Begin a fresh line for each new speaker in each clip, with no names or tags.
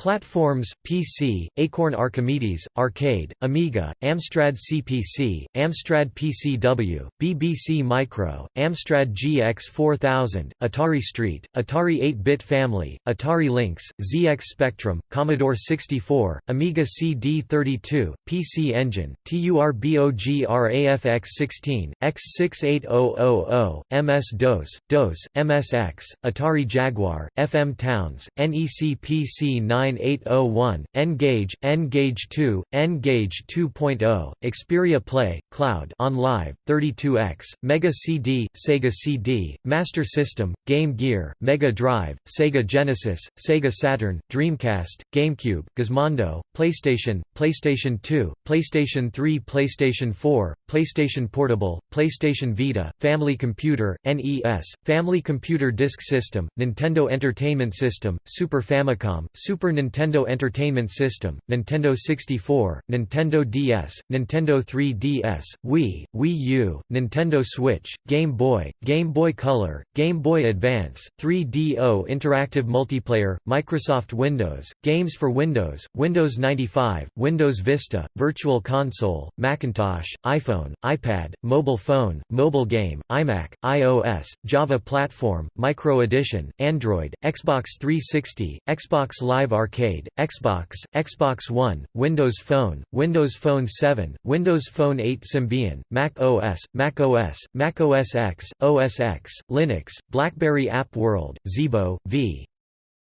Platforms, PC, Acorn Archimedes, Arcade, Amiga, Amstrad CPC, Amstrad PCW, BBC Micro, Amstrad GX 4000, Atari ST, Atari 8-bit family, Atari Lynx, ZX Spectrum, Commodore 64, Amiga CD32, PC Engine, TURBOGRAFX16, X68000, MS-DOS, DOS, MSX, Atari Jaguar, FM Towns, NEC PC 9 9801, N-Gage, N-Gage 2, N-Gage 2.0, Xperia Play, Cloud on Live, 32X, Mega CD, Sega CD, Master System, Game Gear, Mega Drive, Sega Genesis, Sega Saturn, Dreamcast, GameCube, Gizmondo, PlayStation, PlayStation 2, PlayStation 3 PlayStation 4, PlayStation Portable, PlayStation Vita, Family Computer, NES, Family Computer Disk System, Nintendo Entertainment System, Super Famicom, Super Nintendo Entertainment System, Nintendo 64, Nintendo DS, Nintendo 3DS, Wii, Wii U, Nintendo Switch, Game Boy, Game Boy Color, Game Boy Advance, 3DO Interactive Multiplayer, Microsoft Windows, Games for Windows, Windows 95, Windows Vista, Virtual Console, Macintosh, iPhone, iPad, Mobile Phone, Mobile Game, iMac, iOS, Java Platform, Micro Edition, Android, Xbox 360, Xbox Live Arcade, Xbox, Xbox One, Windows Phone, Windows Phone 7, Windows Phone 8 Symbian, Mac OS, Mac OS, Mac OS X, OS X, Linux, BlackBerry App World, Zeebo, v.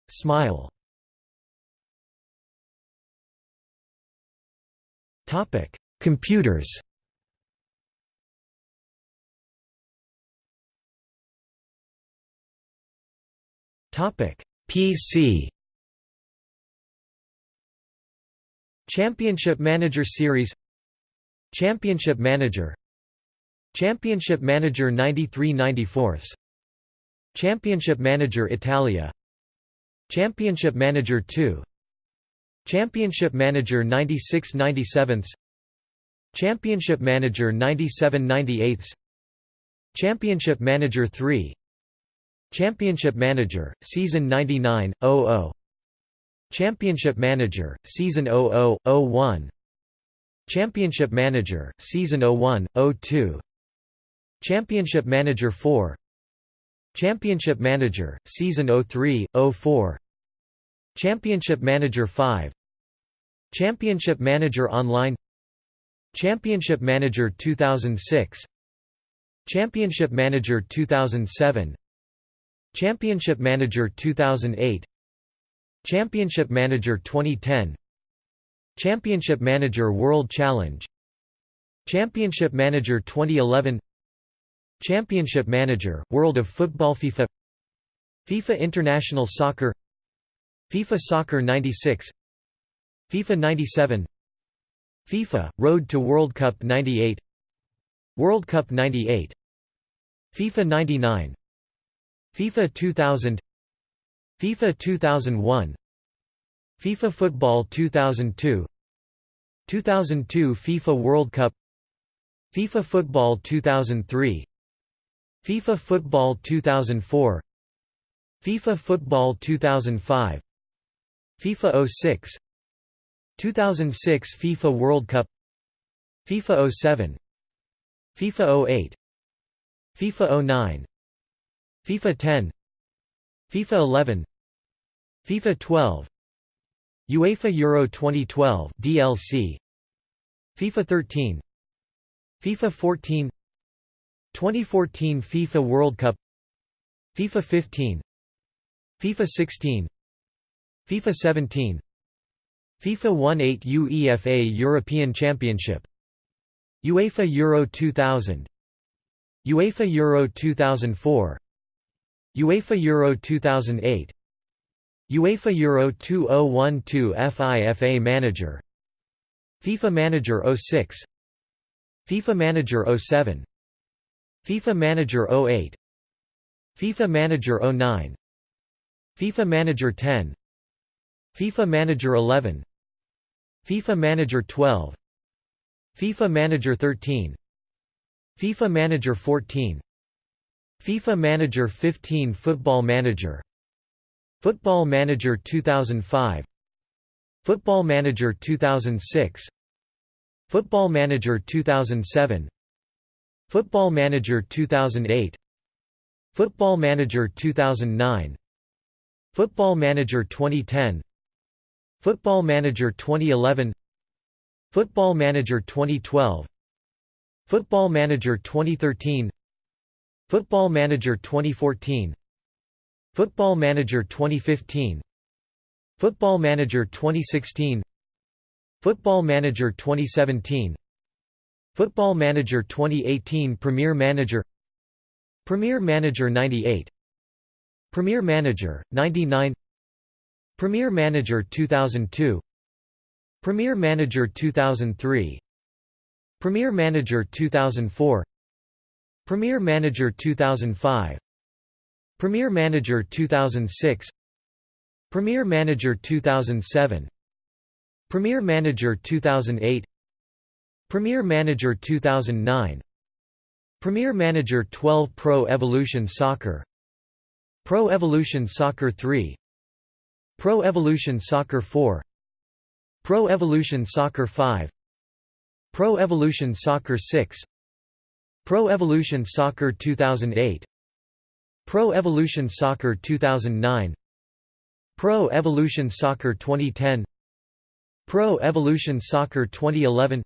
Smile. Topic: Computers Topic: PC Championship Manager Series Championship Manager Championship Manager 93-94 Championship Manager Italia Championship Manager 2 Championship Manager 96-97 Championship Manager 97-98 Championship Manager 3 Championship Manager, Season 99-00 Championship Manager, Season 00-01 Championship Manager, Season 01-02 Championship Manager 4 Championship Manager, Season 03-04 Championship Manager 5 Championship Manager Online. Championship Manager 2006 Championship Manager 2007 Championship Manager 2008 Championship Manager 2010 Championship Manager World Challenge. Championship Manager 2011 Championship Manager, World of Football FIFA. FIFA International Soccer. FIFA Soccer 96 FIFA 97 FIFA, Road to World Cup 98 World Cup 98 FIFA 99 FIFA 2000 FIFA 2001 FIFA Football 2002 2002 FIFA World Cup FIFA Football 2003 FIFA Football 2004 FIFA Football 2005 FIFA 06 2006 FIFA World Cup FIFA 07 FIFA 08 FIFA 09 FIFA 10 FIFA 11 FIFA 12 UEFA Euro 2012 DLC FIFA 13 FIFA 14 2014 FIFA World Cup FIFA 15 FIFA 16 FIFA 17 FIFA 18 UEFA European Championship UEFA Euro 2000 UEFA Euro 2004 UEFA Euro 2008 UEFA Euro 2012 FIFA Manager FIFA Manager 06 FIFA Manager 07 FIFA Manager 08 FIFA Manager 09 FIFA Manager 10 FIFA Manager 11 FIFA Manager 12 FIFA Manager 13 FIFA Manager 14 FIFA Manager 15 Football Manager. Football Manager 2005 Football Manager 2006 Football Manager 2007 Football Manager 2008 Football Manager 2009 Football Manager 2010 Football Manager 2011 Football Manager 2012 Football Manager 2013 Football Manager 2014 Football Manager 2015 Football Manager 2016 Football Manager 2017 Football Manager 2018 Premier Manager Premier Manager 98 Premier Manager 99 Premier Manager 2002 Premier Manager 2003 Premier Manager 2004 Premier Manager 2005 Premier Manager 2006 Premier Manager 2007 Premier Manager 2008 Premier Manager 2009 Premier Manager 12 Pro Evolution Soccer. Pro Evolution Soccer 3 Pro Evolution Soccer 4 Pro Evolution Soccer 5 Pro Evolution Soccer 6 Pro Evolution Soccer 2008 Pro Evolution Soccer 2009 Pro Evolution Soccer 2010 Pro Evolution Soccer 2011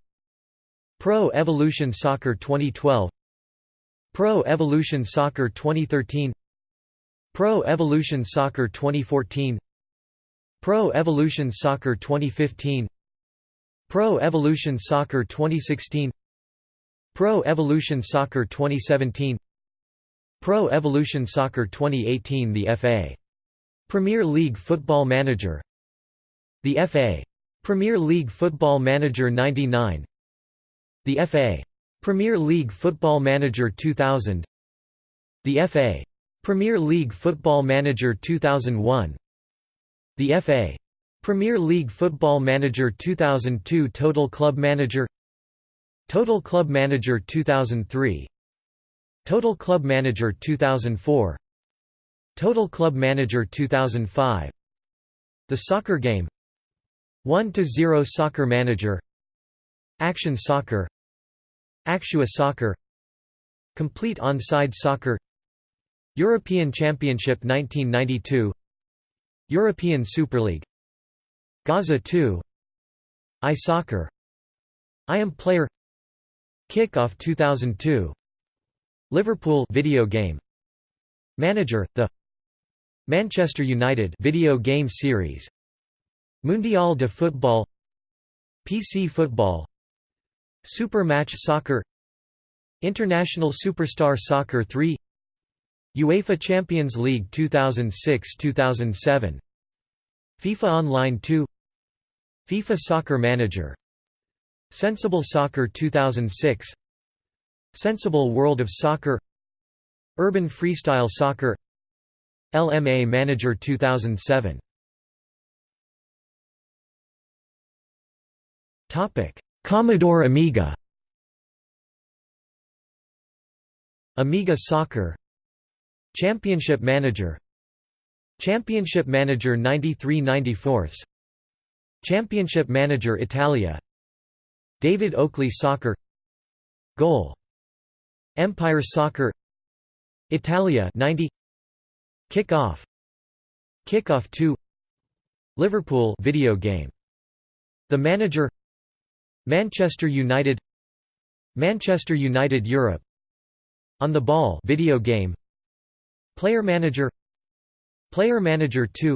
Pro Evolution Soccer 2012 Pro Evolution Soccer 2013 Pro Evolution Soccer 2014 Pro Evolution Soccer 2015 Pro Evolution Soccer 2016 Pro Evolution Soccer 2017 Pro Evolution Soccer 2018 The FA Premier League Football Manager The FA Premier League Football Manager 99 The FA Premier League Football Manager 2000 The FA Premier League Football Manager 2001 The FA Premier League Football Manager 2002 Total Club Manager Total Club Manager 2003 Total Club Manager 2004 Total Club Manager 2005 The Soccer Game. 1–0 Soccer Manager. Action Soccer. Actua Soccer. Complete On-Side Soccer. European Championship 1992 European Super League. Gazza 2 iSoccer I Am Player Kickoff 2002 Liverpool video game. Manager the Manchester United video game series. Mundial de Football. PC Football. Super Match Soccer. International Superstar Soccer 3 UEFA Champions League 2006-2007 FIFA Online 2 FIFA Soccer Manager Sensible Soccer 2006 Sensible World of Soccer. Urban Freestyle Soccer. LMA Manager 2007 Topic Commodore Amiga. Amiga Soccer. Championship Manager. Championship Manager 93-94 Championship Manager Italia David Oakley Soccer Goal Empire Soccer Italia 90 Kick-Off Kick-Off 2 Liverpool video game The Manager Manchester United Manchester United Europe On the Ball video game Player Manager Player Manager 2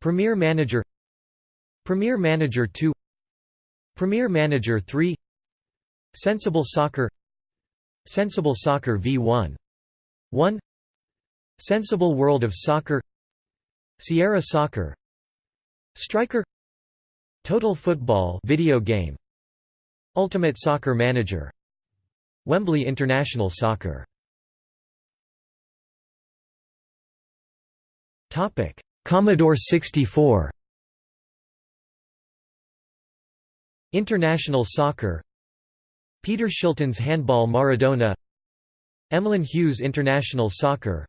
Premier Manager Premier Manager 2 Premier Manager 3 Sensible Soccer. Sensible Soccer V1 1 Sensible World of Soccer. Sierra Soccer. Striker. Total Football video game. Ultimate Soccer Manager. Wembley International Soccer. Topic. Commodore 64 International Soccer. Peter Shilton's Handball Maradona. Emlyn Hughes International Soccer.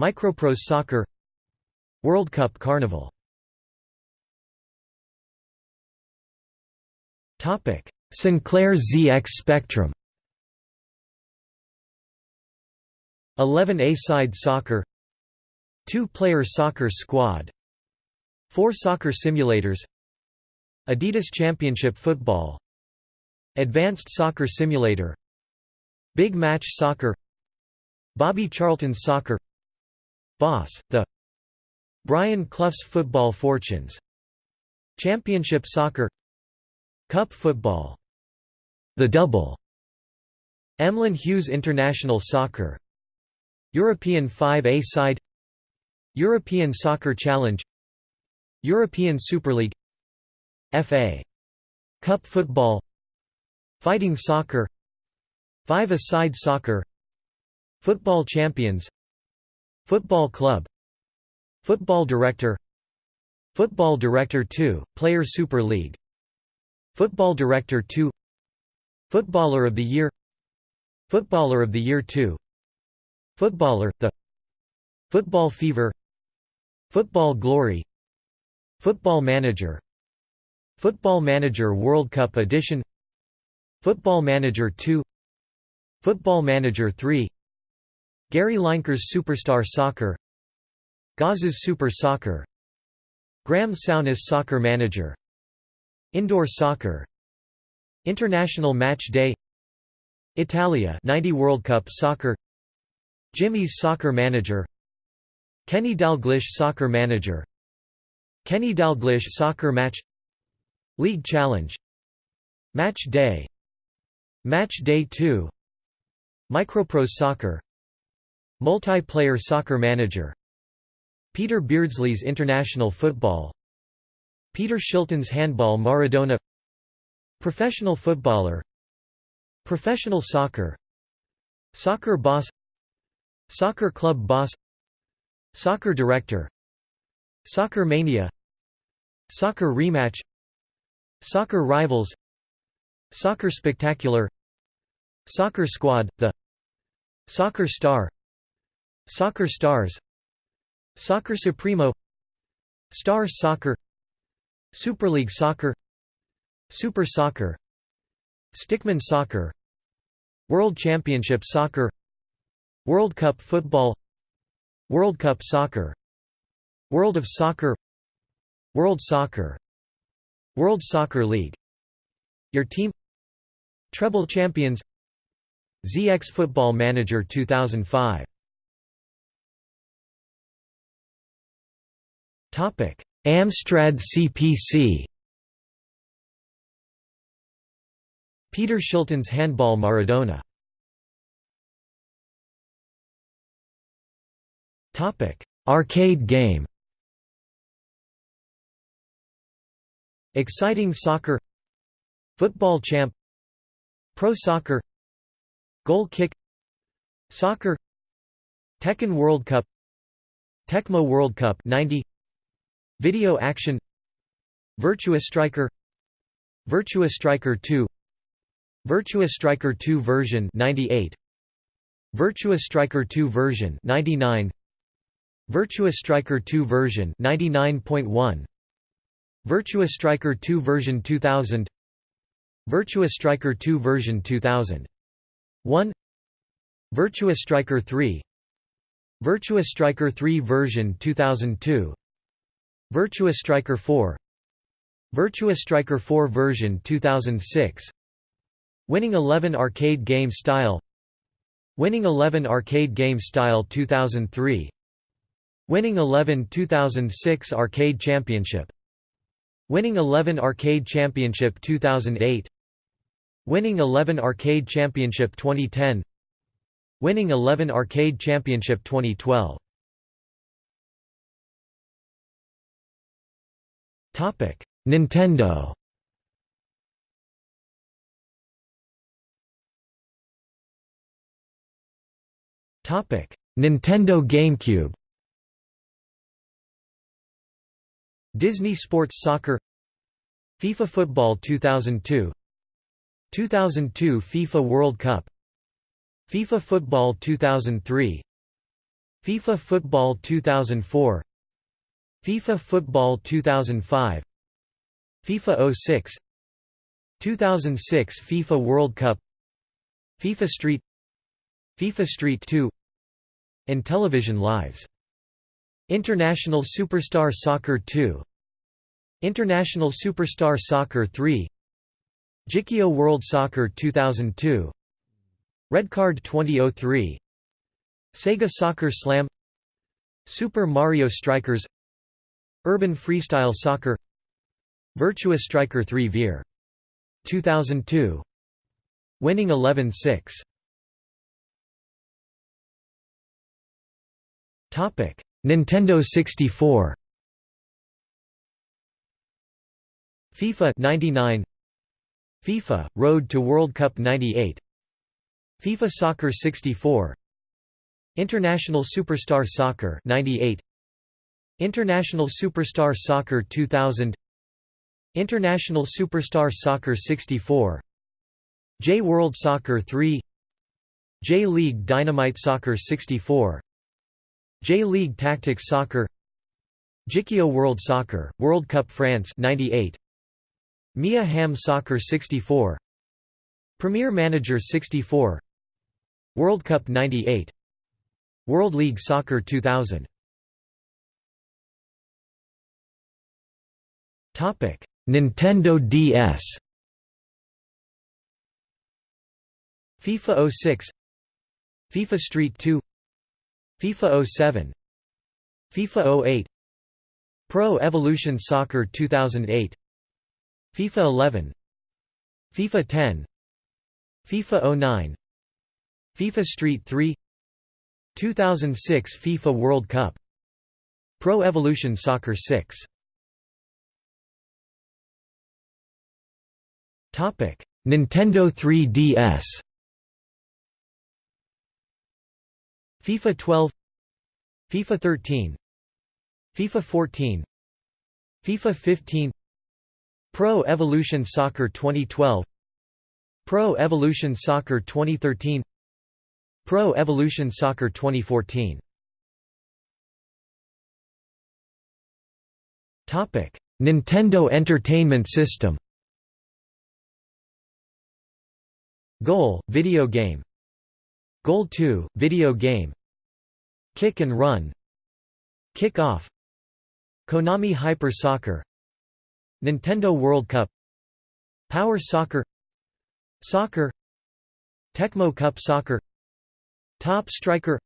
Microprose Soccer. World Cup Carnival. Sinclair ZX Spectrum. 11 A-side soccer. 2-player soccer squad. 4 soccer simulators Adidas Championship Football Advanced Soccer Simulator Big Match Soccer Bobby Charlton's Soccer Boss, The Brian Clough's Football Fortunes Championship Soccer Cup Football The Double Emlyn Hughes International Soccer European 5A side European Soccer Challenge European Super League FA Cup Football. Fighting Soccer. Five-a-side soccer. Football Champions. Football Club. Football Director. Football Director 2, Player Super League. Football Director 2 Footballer of the Year. Footballer of the Year 2 Footballer, The Football Fever. Football Glory. Football Manager Football Manager World Cup Edition Football Manager 2 Football Manager 3 Gary Lineker's Superstar Soccer Gaz's Super Soccer Graham Souness Soccer Manager Indoor Soccer International Match Day Italia 90 World Cup Soccer Jimmy's Soccer Manager Kenny Dalglish Soccer Manager Kenny Dalglish Soccer Match League Challenge. Match Day. Match Day 2 Microprose Soccer. Multiplayer Soccer Manager. Peter Beardsley's International Football. Peter Shilton's Handball Maradona. Professional Footballer. Professional Soccer. Soccer Boss. Soccer Club Boss. Soccer Director. Soccer Mania. Soccer Rematch Soccer Rivals Soccer Spectacular Soccer Squad, The Soccer Star Soccer Stars Soccer Supremo Stars Soccer Super League Soccer Super Soccer Stickman Soccer World Championship Soccer World Cup Football World Cup Soccer World of Soccer World Soccer World Soccer League. Your team. Treble Champions. ZX Football Manager 2005 Topic. Amstrad CPC Peter Shilton's Handball Maradona. Topic: Arcade game. Exciting Soccer. Football Champ. Pro Soccer. Goal Kick. Soccer. Tehkan World Cup. Tecmo World Cup 90 Video Action. Virtua Striker. Virtua Striker 2 Virtua Striker 2 version 98 Virtua Striker 2 version 99 Virtua Striker 2 version 99.1 Virtua Striker 2 version 2000 Virtua Striker 2 version 2000 1 Virtua Striker 3 Virtua Striker 3 version 2002 Virtua Striker 4 Virtua Striker 4 version 2006 Winning 11 Arcade Game Style. Winning 11 Arcade Game Style 2003 Winning Eleven 2006 Arcade Championship Winning Eleven Arcade Championship 2008 Winning Eleven Arcade Championship 2010 Winning Eleven Arcade Championship 2012 Topic Nintendo. Topic Nintendo GameCube Disney Sports Soccer FIFA Football 2002 2002 FIFA World Cup FIFA Football 2003 FIFA Football 2004 FIFA Football 2005 FIFA 06 2006 FIFA World Cup FIFA Street FIFA Street 2 Intellivision Lives International Superstar Soccer 2 International Superstar Soccer 3 Jikkyou World Soccer 2002 Red Card 2003 Sega Soccer Slam. Super Mario Strikers. Urban Freestyle Soccer. Virtua Striker 3 Veer 2002 Winning 11-6 Topic Nintendo 64 FIFA 99 FIFA Road to World Cup 98 FIFA Soccer 64 International Superstar Soccer 98 International Superstar Soccer 2000 International Superstar Soccer 64 J World Soccer 3 J League Dynamite Soccer 64 J League Tactics Soccer Jikkyou World Soccer, World Cup France 98 Mia Hamm Soccer 64 Premier Manager 64 World Cup 98 World League Soccer 2000 Topic Nintendo DS FIFA 06 FIFA Street 2 FIFA 07 FIFA 08 Pro Evolution Soccer 2008 FIFA 11 FIFA 10 FIFA 09 FIFA Street 3 2006 FIFA World Cup Pro Evolution Soccer 6 Nintendo 3DS FIFA 12 FIFA 13 FIFA 14 FIFA 15 Pro Evolution Soccer 2012 Pro Evolution Soccer 2013 Pro Evolution Soccer 2014 Topic: Nintendo Entertainment System. Goal, video game Goal 2, video game. Kick and Run. Kick Off. Konami Hyper Soccer. Nintendo World Cup. Power Soccer. Soccer. Tecmo Cup Soccer. Top Striker.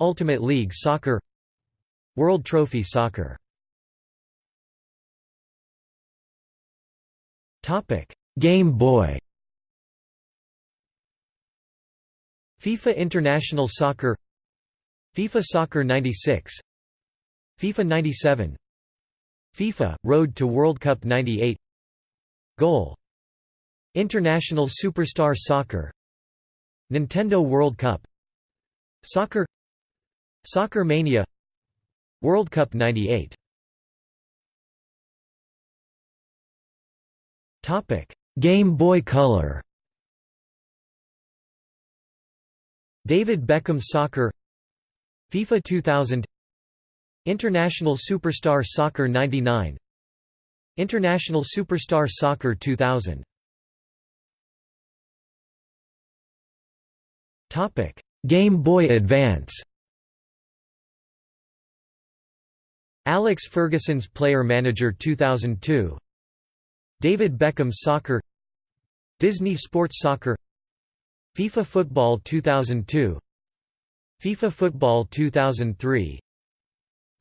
Ultimate League Soccer. World Trophy Soccer. Game Boy FIFA International Soccer FIFA Soccer 96 FIFA 97 FIFA – Road to World Cup 98 Goal International Superstar Soccer Nintendo World Cup Soccer Soccer Mania World Cup 98 Game Boy Color David Beckham Soccer FIFA 2000 International Superstar Soccer 99 International Superstar Soccer 2000 Topic Game Boy Advance. Alex Ferguson's Player Manager 2002 David Beckham's Soccer Disney Sports Soccer FIFA Football 2002 FIFA Football 2003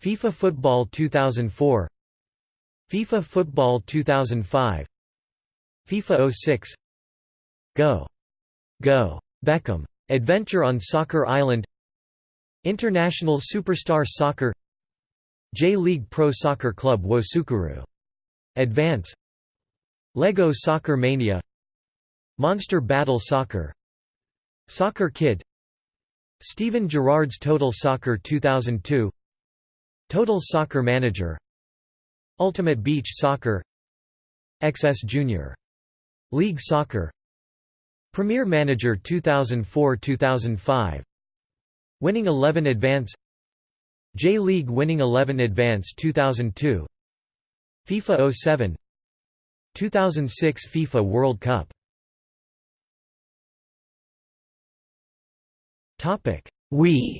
FIFA Football 2004 FIFA Football 2005 FIFA 06 Go! Go! Beckham. Adventure on Soccer Island. International Superstar Soccer. J-League Pro Soccer Club Wosukuru. Advance. Lego Soccer Mania. Monster Battle Soccer Soccer Kid. Steven Gerrard's Total Soccer 2002 Total Soccer Manager. Ultimate Beach Soccer. XS Junior. League Soccer. Premier Manager 2004-2005 Winning 11 Advance. J-League Winning 11 Advance 2002 FIFA 07 2006 FIFA World Cup Topic. Wii.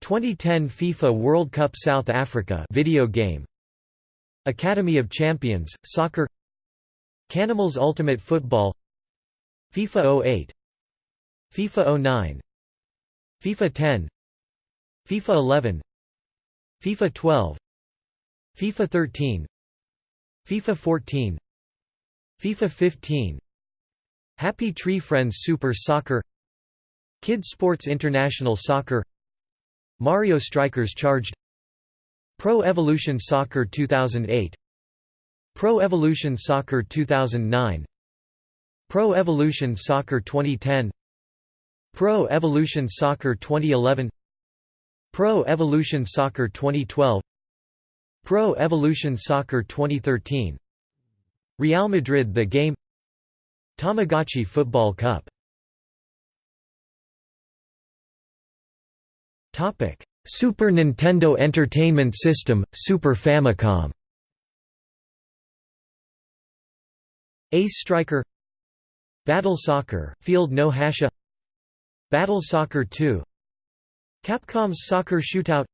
2010 FIFA World Cup South Africa video game. Academy of Champions soccer. Canimals Ultimate Football. FIFA 08 FIFA 09 FIFA 10 FIFA 11 FIFA 12 FIFA 13 FIFA 14 FIFA 15 Happy Tree Friends Super Soccer Kids Sports International Soccer Mario Strikers Charged Pro Evolution Soccer 2008 Pro Evolution Soccer 2009 Pro Evolution Soccer 2010 Pro Evolution Soccer 2011 Pro Evolution Soccer 2012 Pro Evolution Soccer 2013 Real Madrid The Game Tamagotchi Football Cup. Super Nintendo Entertainment System, Super Famicom. Ace Striker. Battle Soccer, Field no Hasha. Battle Soccer 2 Capcom's Soccer Shootout.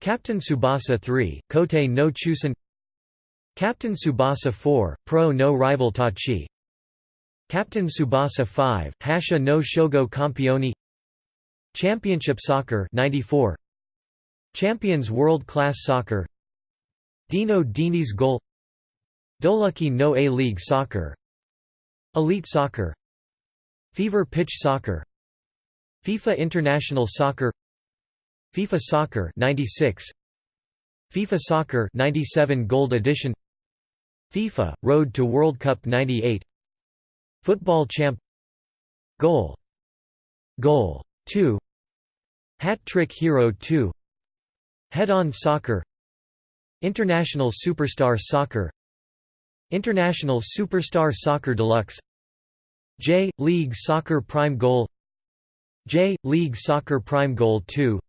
Captain Tsubasa 3, Kote no Chusen. Captain Tsubasa 4, Pro no Rival Tachi Captain Tsubasa 5, Hasha no Shogo Campioni Championship Soccer 94 Champions World Class Soccer. Dino Dini's Goal. Dolucky no A-League Soccer. Elite Soccer. Fever Pitch Soccer. FIFA International Soccer. FIFA Soccer 96 FIFA Soccer 97 Gold Edition. FIFA Road to World Cup 98 Football Champ Goal Goal 2 Hat Trick Hero 2 Head-on Soccer International Superstar Soccer International Superstar Soccer Deluxe J League Soccer Prime Goal J League Soccer Prime Goal 2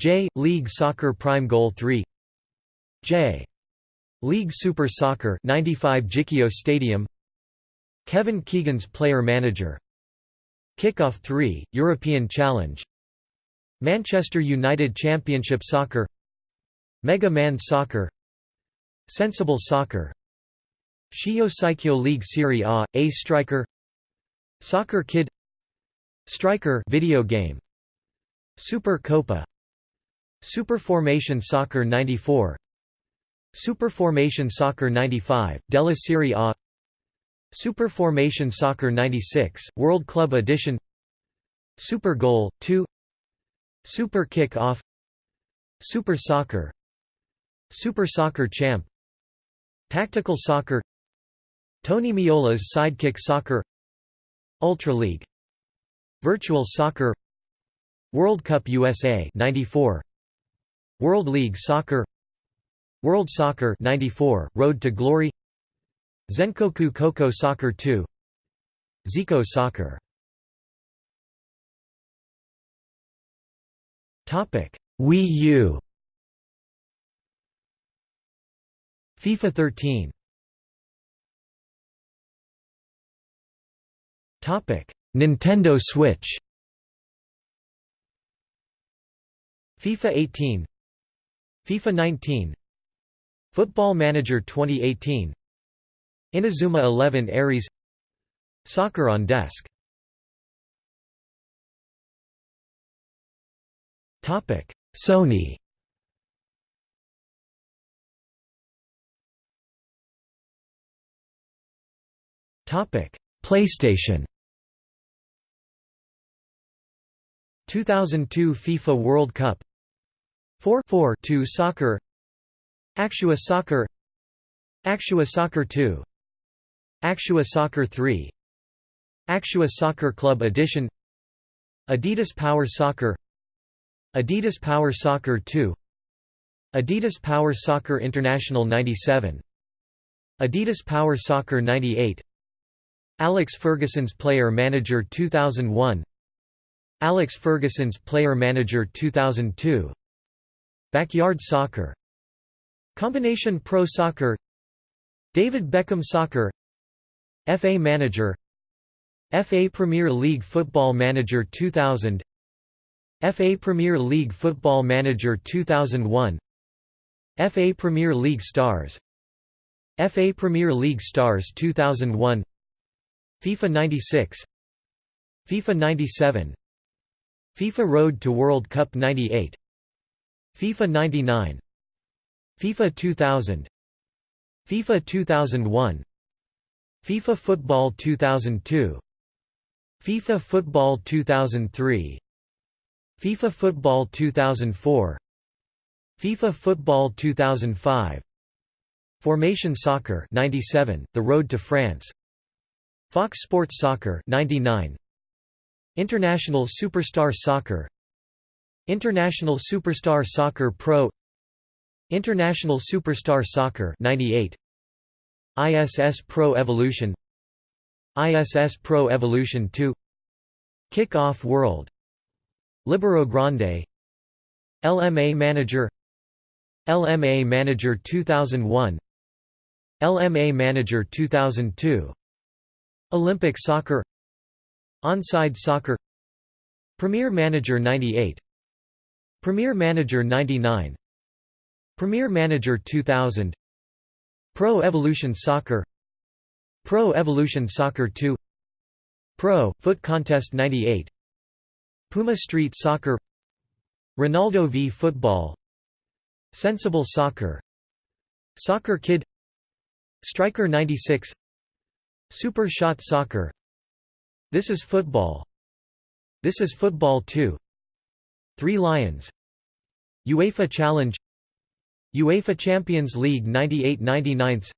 J. League Soccer Prime Goal 3 J. League Super Soccer 95 Jikio Stadium Kevin Keegan's Player Manager. Kickoff 3, European Challenge. Manchester United Championship Soccer. Mega Man Soccer. Sensible Soccer. Shio Saikyo League Serie A, A Striker. Soccer Kid. Striker video game. Super Copa. Super Formation Soccer 94 Super Formation Soccer 95, Della Serie A Superformation Soccer 96, World Club Edition. Super Goal, 2 Super Kick Off. Super Soccer. Super Soccer Champ. Tactical Soccer. Tony Meola's Sidekick Soccer. Ultra League. Virtual Soccer. World Cup USA 94 World League Soccer. World Soccer 94 Road to Glory Zenkoku Koko Soccer 2 Zico Soccer. Topic Wii U. FIFA 13 Topic Nintendo Switch. FIFA 18 FIFA 19 Football Manager 2018 Inazuma 11 Aries. Soccer on Desk. Topic Sony. Topic PlayStation. 2002 FIFA World Cup. 4 4 2 Soccer. Actua Soccer Actua Soccer 2 Actua Soccer 3 Actua Soccer Club Edition Adidas Power Soccer Adidas Power Soccer 2 Adidas Power Soccer International 97 Adidas Power Soccer 98 Alex Ferguson's Player Manager 2001 Alex Ferguson's Player Manager 2002 Backyard soccer Combination Pro Soccer David Beckham Soccer FA Manager FA Premier League Football Manager 2000 FA Premier League Football Manager 2001 FA Premier League Stars FA Premier League Stars 2001 FIFA 96 FIFA 97 FIFA Road to World Cup 98 FIFA 99 FIFA 2000 FIFA 2001 FIFA Football 2002 FIFA Football 2003 FIFA Football 2004 FIFA Football 2005 Formation Soccer 97 The Road to France. Fox Sports Soccer 99 International Superstar Soccer. International Superstar Soccer Pro. International Superstar Soccer 98 ISS Pro Evolution ISS Pro Evolution 2 Kick-Off World Libero Grande LMA Manager LMA Manager 2001 LMA Manager 2002 Olympic Soccer Onside Soccer Premier Manager 98 Premier Manager 99 Premier Manager 2000 Pro Evolution Soccer Pro Evolution Soccer 2 Pro Foot Contest 98 Puma Street Soccer Ronaldo v Football Sensible Soccer Soccer Kid Striker 96 Super Shot Soccer This is Football. This is Football 2 Three Lions. UEFA Challenge UEFA Champions League 98–99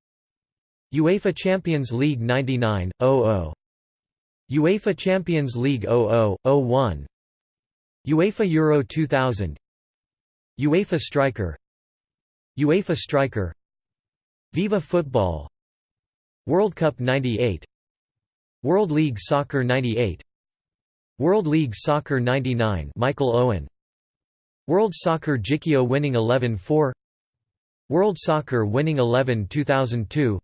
UEFA Champions League 99–00 UEFA Champions League 00–01 UEFA Euro 2000 UEFA Striker UEFA Striker Viva Football World Cup 98 World League Soccer 98 World League Soccer 99 Michael Owen World Soccer Jikkyou winning 11-4 World Soccer winning 11 2002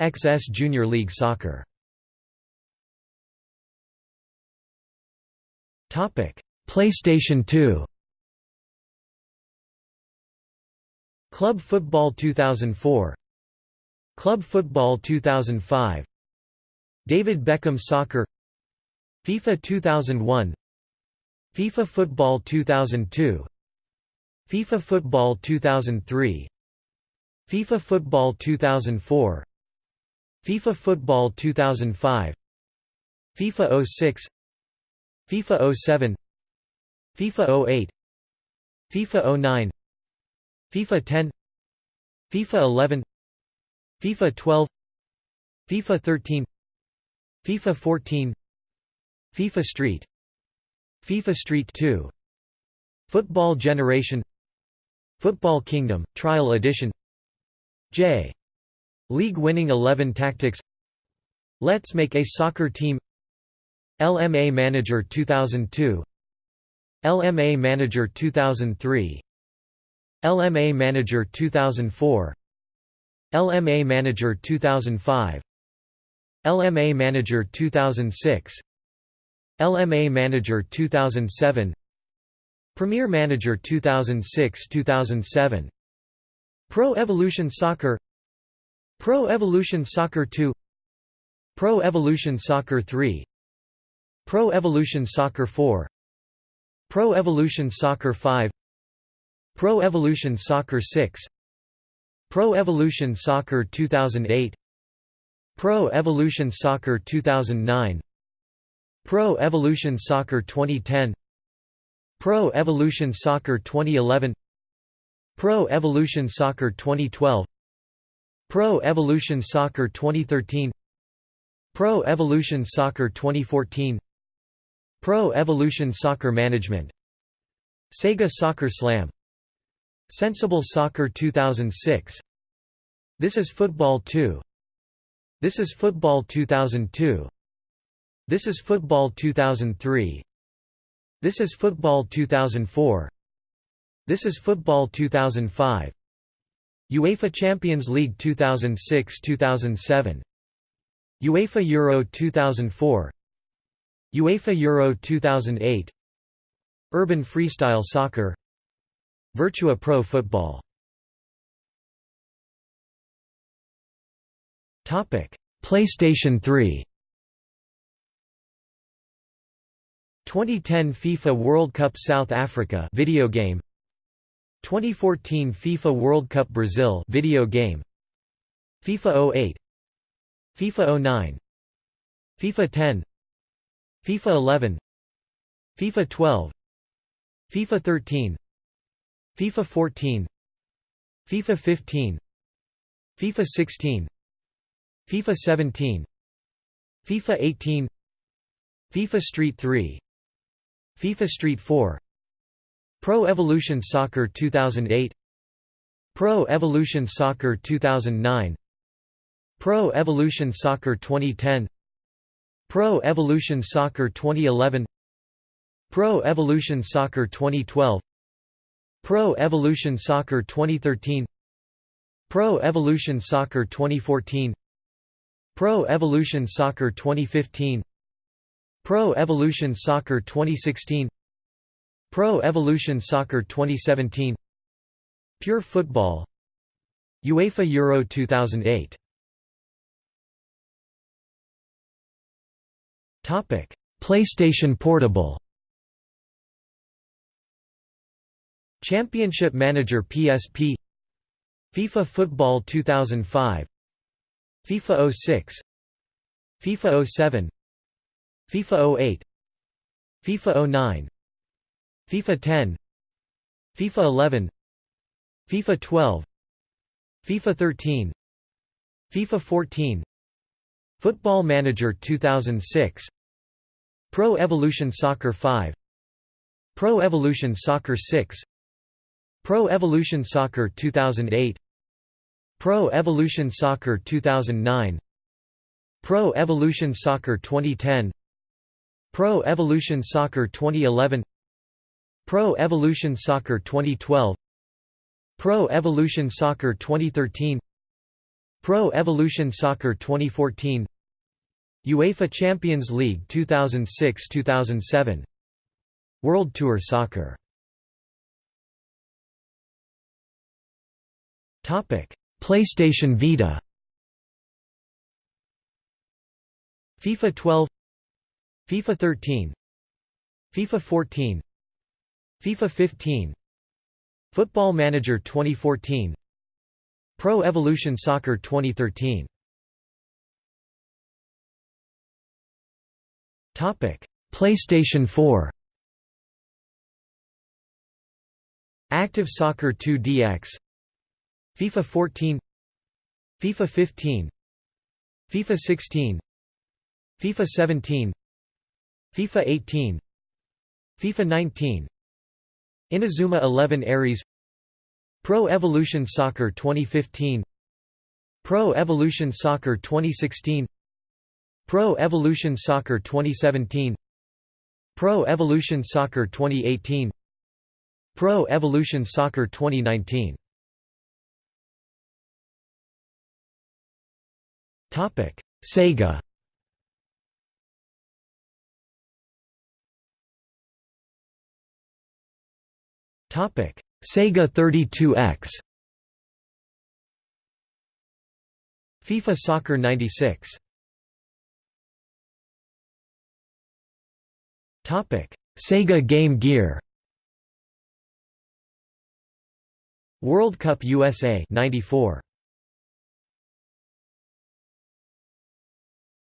XS Junior League Soccer. Topic. PlayStation 2 Club Football 2004 Club Football 2005 David Beckham Soccer. FIFA 2001 FIFA Football 2002 FIFA Football 2003 FIFA Football 2004 FIFA Football 2005 FIFA 06 FIFA 07 FIFA 08 FIFA 09 FIFA 10 FIFA 11 FIFA 12 FIFA 13 FIFA 14 FIFA Street FIFA Street 2 Football Generation Football Kingdom, Trial Edition. J. League Winning 11 Tactics. Let's Make a Soccer Team. LMA Manager 2002 LMA Manager 2003 LMA Manager 2004 LMA Manager 2005 LMA Manager 2006 LMA Manager 2007 Premier Manager 2006–2007 Pro Evolution Soccer. Pro Evolution Soccer 2 Pro Evolution Soccer 3 Pro Evolution Soccer 4 Pro Evolution Soccer 5 Pro Evolution Soccer 6 Pro Evolution Soccer 2008 Pro Evolution Soccer 2009 Pro Evolution Soccer 2010 Pro Evolution Soccer 2011 Pro Evolution Soccer 2012 Pro Evolution Soccer 2013 Pro Evolution Soccer 2014 Pro Evolution Soccer Management Sega Soccer Slam Sensible Soccer 2006 This is Football 2 This is Football 2002 This is Football 2003 this is Football 2004 This is Football 2005 UEFA Champions League 2006-2007 UEFA Euro 2004 UEFA Euro 2008 Urban Freestyle Soccer. Virtua Pro Football. PlayStation 3 2010 FIFA World Cup South Africa video game 2014 FIFA World Cup Brazil video game FIFA 08 FIFA 09 FIFA 10 FIFA 11 FIFA 12 FIFA 13 FIFA 14 FIFA 15 FIFA 16 FIFA 17 FIFA 18 FIFA Street 3 FIFA Street 4 Pro Evolution Soccer 2008 Pro Evolution Soccer 2009 Pro Evolution Soccer 2010 Pro Evolution Soccer 2011 Pro Evolution Soccer 2012 Pro Evolution Soccer 2013 Pro Evolution Soccer 2014 Pro Evolution Soccer 2015 Pro Evolution Soccer 2016 Pro Evolution Soccer 2017 Pure Football UEFA Euro 2008 Topic PlayStation Portable. Championship Manager PSP FIFA Football 2005 FIFA 06 FIFA 07 FIFA 08 FIFA 09 FIFA 10 FIFA 11 FIFA 12 FIFA 13 FIFA 14 Football Manager 2006 Pro Evolution Soccer 5 Pro Evolution Soccer 6 Pro Evolution Soccer 2008 Pro Evolution Soccer 2009 Pro Evolution Soccer 2010 Pro Evolution Soccer 2011 Pro Evolution Soccer 2012 Pro Evolution Soccer 2013 Pro Evolution Soccer 2014 UEFA Champions League 2006–2007 World Tour Soccer. Topic: PlayStation Vita. FIFA 12 FIFA 13 FIFA 14 FIFA 15 Football Manager 2014 Pro Evolution Soccer 2013 Topic: PlayStation 4. Active Soccer 2 DX FIFA 14 FIFA 15 FIFA 16 FIFA 17 FIFA 18 FIFA 19 Inazuma 11 Ares Pro Evolution Soccer 2015 Pro Evolution Soccer 2016 Pro Evolution Soccer 2017 Pro Evolution Soccer 2018 Pro Evolution Soccer 2019 Topic Sega Sega 32X FIFA Soccer 96 Topic: Sega Game Gear. World Cup USA 94.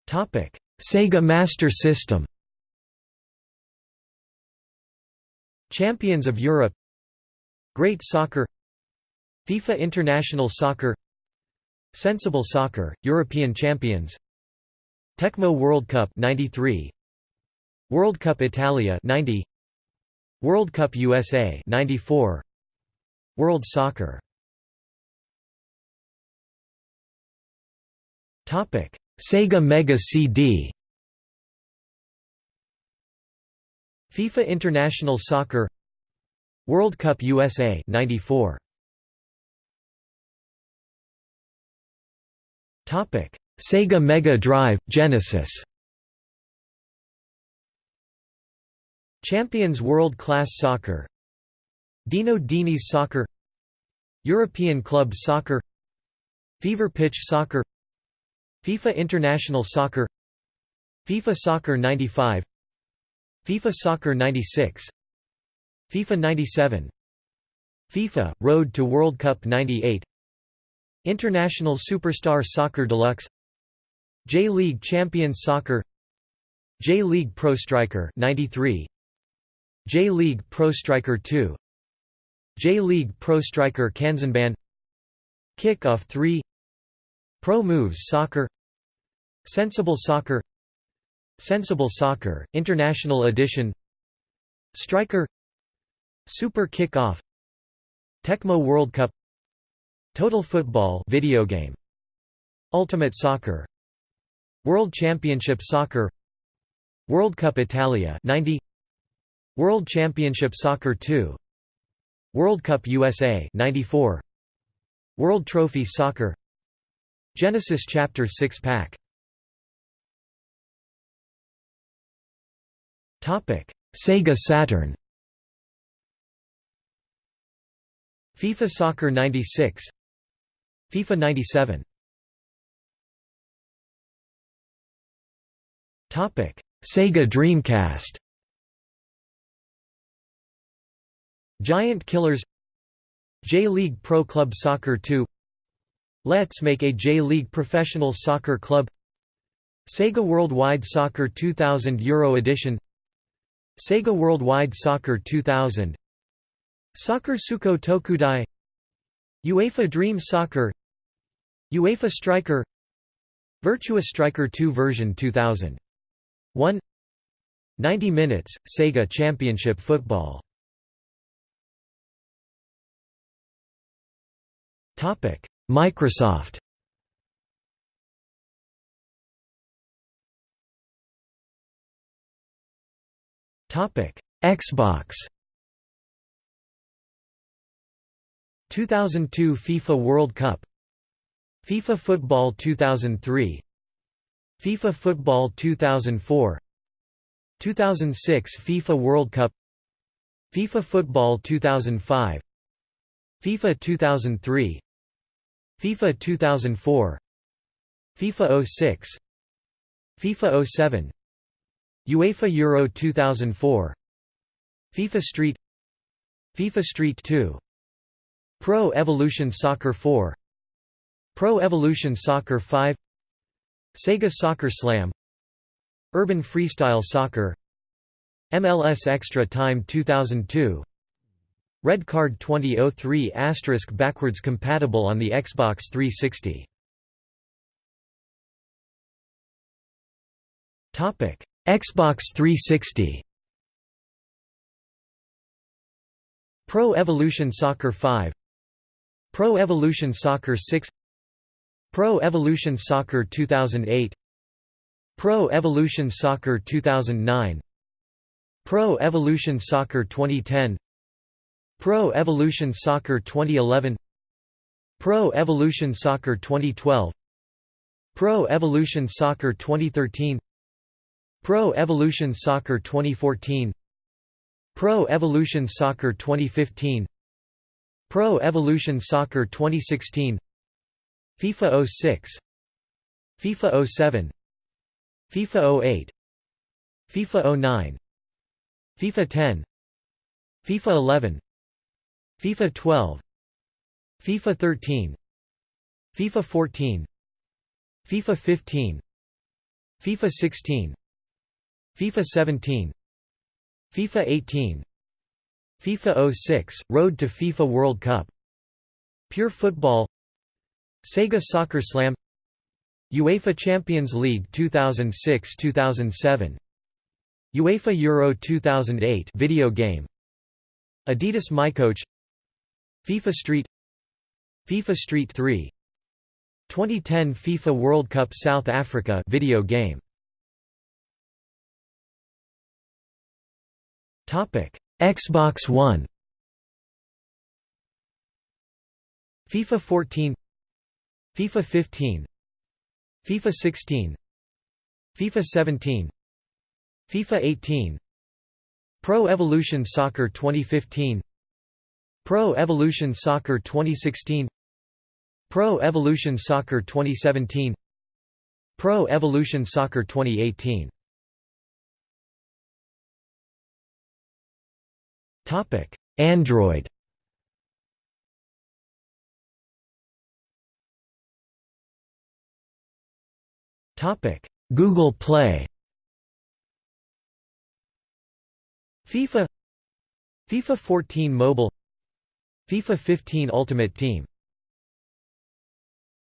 Topic: Sega Master System. Champions of Europe. Great Soccer. FIFA International Soccer. Sensible Soccer, European Champions. Tecmo World Cup 93 World Cup Italia 90 World Cup USA 94 World Soccer Topic Sega Mega CD FIFA International Soccer World Cup USA 94 Topic: Sega Mega Drive, Genesis. Champions World Class Soccer. Dino Dini's Soccer. European Club Soccer. Fever Pitch Soccer. FIFA International Soccer. FIFA Soccer 95 FIFA Soccer 96 FIFA 97 FIFA – Road to World Cup 98 International Superstar Soccer Deluxe. J-League Champions Soccer. J-League Pro Striker 93 J-League Pro Striker 2 J-League Pro Striker Kanzenban Kick-Off 3 Pro Moves Soccer. Sensible Soccer. Sensible Soccer, International Edition. Striker Super Kick-Off Tecmo World Cup Total Football video game Ultimate Soccer World Championship Soccer World Cup Italia 90 World Championship Soccer 2 World Cup USA 94 World Trophy Soccer Genesis Chapter 6 Pack. Topic: Sega Saturn FIFA Soccer 96 FIFA 97 Topic Sega Dreamcast. Giant Killers. J-League Pro Club Soccer 2 Let's make a J-League Professional Soccer Club. Sega Worldwide Soccer 2000 Euro Edition. Sega Worldwide Soccer 2000 Soccer Suko Tokudai. UEFA Dream Soccer. UEFA Striker. Virtua Striker 2 version 2000 1 90 minutes Sega Championship Football. Topic. Microsoft. Topic. Xbox 2002 FIFA World Cup FIFA Football 2003 FIFA Football 2004 2006 FIFA World Cup FIFA Football 2005 FIFA 2003 FIFA 2004 FIFA 06 FIFA 07 UEFA Euro 2004 FIFA Street FIFA Street 2 Pro Evolution Soccer 4 Pro Evolution Soccer 5 Sega Soccer Slam Urban Freestyle Soccer MLS Extra Time 2002 Red Card 2003 asterisk backwards compatible on the Xbox 360 Topic Xbox 360 Pro Evolution Soccer 5 Pro Evolution Soccer 6 Pro Evolution Soccer 2008 Pro Evolution Soccer 2009 Pro Evolution Soccer 2010 Pro Evolution Soccer 2011 Pro Evolution Soccer 2012 Pro Evolution Soccer 2013 Pro Evolution Soccer 2014 Pro Evolution Soccer 2015 Pro Evolution Soccer 2016 FIFA 06 FIFA 07 FIFA 08 FIFA 09 FIFA 10 FIFA 11 FIFA 12 FIFA 13 FIFA 14 FIFA 15 FIFA 16 FIFA 17 FIFA 18 FIFA 06 – Road to FIFA World Cup. Pure Football. Sega Soccer Slam. UEFA Champions League 2006-2007 UEFA Euro 2008 video game. Adidas MyCoach FIFA Street. FIFA Street 3 2010 FIFA World Cup South Africa video game. Topic: Xbox One. FIFA 14, FIFA 15, FIFA 16 FIFA 17 FIFA 18 Pro Evolution Soccer 2015 Pro Evolution Soccer 2016 Pro Evolution Soccer 2017 Pro Evolution Soccer 2018 Topic. Android. Topic. Google Play. FIFA. FIFA 14 Mobile. FIFA 15 Ultimate Team